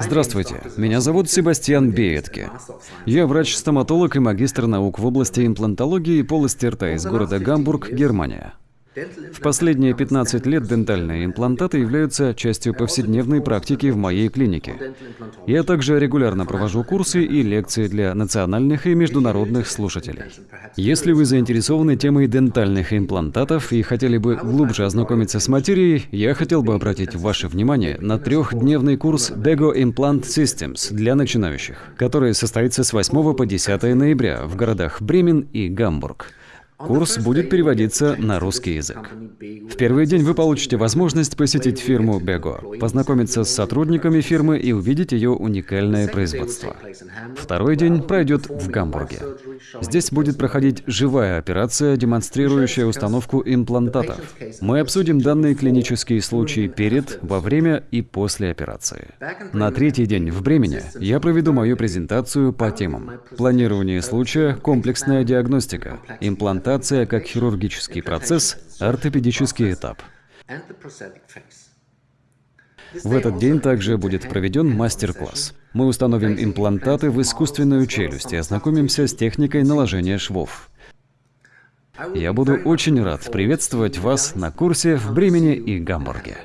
Здравствуйте, меня зовут Себастьян Беетке. Я врач-стоматолог и магистр наук в области имплантологии и полости рта из города Гамбург, Германия. В последние 15 лет дентальные имплантаты являются частью повседневной практики в моей клинике. Я также регулярно провожу курсы и лекции для национальных и международных слушателей. Если вы заинтересованы темой дентальных имплантатов и хотели бы глубже ознакомиться с материей, я хотел бы обратить ваше внимание на трехдневный курс Bego Implant Systems для начинающих, который состоится с 8 по 10 ноября в городах Бремен и Гамбург. Курс будет переводиться на русский язык. Первый день вы получите возможность посетить фирму Бего, познакомиться с сотрудниками фирмы и увидеть ее уникальное производство. Второй день пройдет в Гамбурге. Здесь будет проходить живая операция, демонстрирующая установку имплантатов. Мы обсудим данные клинические случаи перед, во время и после операции. На третий день в Бремени я проведу мою презентацию по темам планирование случая, комплексная диагностика, имплантация как хирургический процесс, ортопедический этап. В этот день также будет проведен мастер-класс. Мы установим имплантаты в искусственную челюсть и ознакомимся с техникой наложения швов. Я буду очень рад приветствовать вас на курсе в Бремени и Гамбурге.